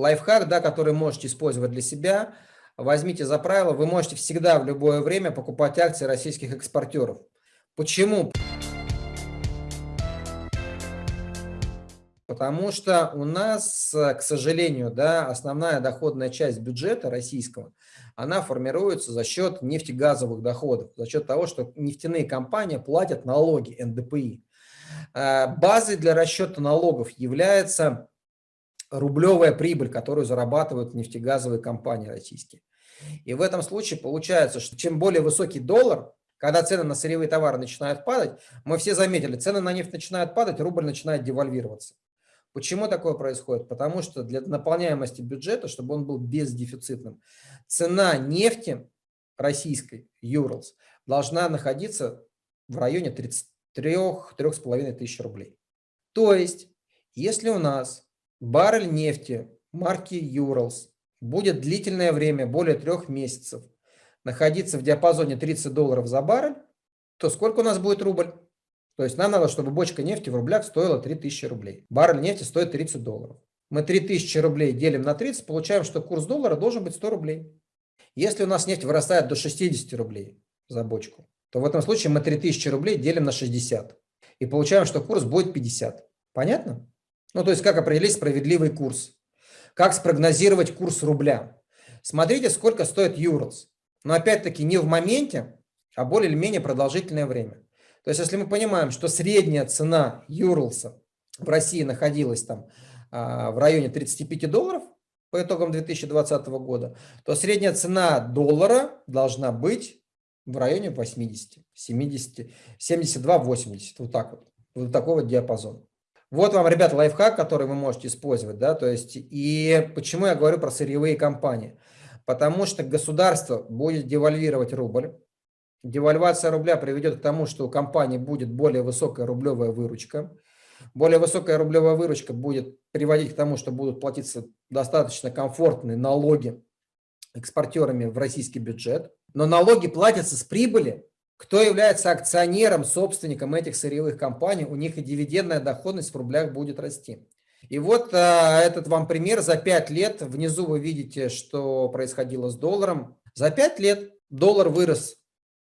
лайфхак, да, который можете использовать для себя. Возьмите за правило, вы можете всегда в любое время покупать акции российских экспортеров. Почему? Потому что у нас, к сожалению, да, основная доходная часть бюджета российского, она формируется за счет нефтегазовых доходов, за счет того, что нефтяные компании платят налоги НДПИ. Э, базой для расчета налогов является рублевая прибыль, которую зарабатывают нефтегазовые компании российские. И в этом случае получается, что чем более высокий доллар, когда цены на сырьевые товары начинают падать, мы все заметили, цены на нефть начинают падать, рубль начинает девальвироваться. Почему такое происходит? Потому что для наполняемости бюджета, чтобы он был бездефицитным, цена нефти российской, Юрлс, должна находиться в районе 33-3,5 тысяч рублей. То есть, если у нас баррель нефти марки Юрлс будет длительное время, более трех месяцев, находиться в диапазоне 30 долларов за баррель, то сколько у нас будет рубль? То есть нам надо, чтобы бочка нефти в рублях стоила 3000 рублей. Баррель нефти стоит 30 долларов. Мы 3000 рублей делим на 30, получаем, что курс доллара должен быть 100 рублей. Если у нас нефть вырастает до 60 рублей за бочку, то в этом случае мы 3000 рублей делим на 60. И получаем, что курс будет 50. Понятно? Ну, то есть, как определить справедливый курс? Как спрогнозировать курс рубля? Смотрите, сколько стоит Юрлс. Но опять-таки не в моменте, а более или менее продолжительное время. То есть, если мы понимаем, что средняя цена Юрлса в России находилась там а, в районе 35 долларов по итогам 2020 года, то средняя цена доллара должна быть в районе 80, 70, 72, 80, вот так вот, вот такой вот диапазон. Вот вам, ребята, лайфхак, который вы можете использовать, да, то есть, и почему я говорю про сырьевые компании? Потому что государство будет девальвировать рубль, Девальвация рубля приведет к тому, что у компании будет более высокая рублевая выручка. Более высокая рублевая выручка будет приводить к тому, что будут платиться достаточно комфортные налоги экспортерами в российский бюджет. Но налоги платятся с прибыли. Кто является акционером, собственником этих сырьевых компаний, у них и дивидендная доходность в рублях будет расти. И вот а, этот вам пример за 5 лет. Внизу вы видите, что происходило с долларом. За 5 лет доллар вырос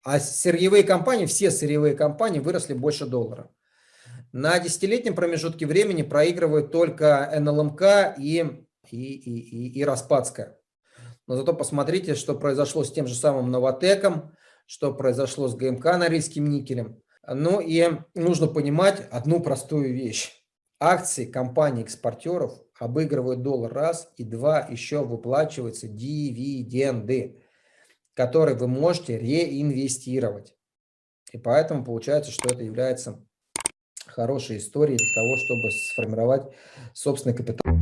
а сырьевые компании, все сырьевые компании выросли больше доллара. На десятилетнем промежутке времени проигрывают только НЛМК и, и, и, и, и Распадская. Но зато посмотрите, что произошло с тем же самым Новотеком, что произошло с ГМК Норильским никелем. Ну и нужно понимать одну простую вещь. Акции компаний-экспортеров обыгрывают доллар раз, и два еще выплачиваются дивиденды который вы можете реинвестировать. И поэтому получается, что это является хорошей историей для того, чтобы сформировать собственный капитал.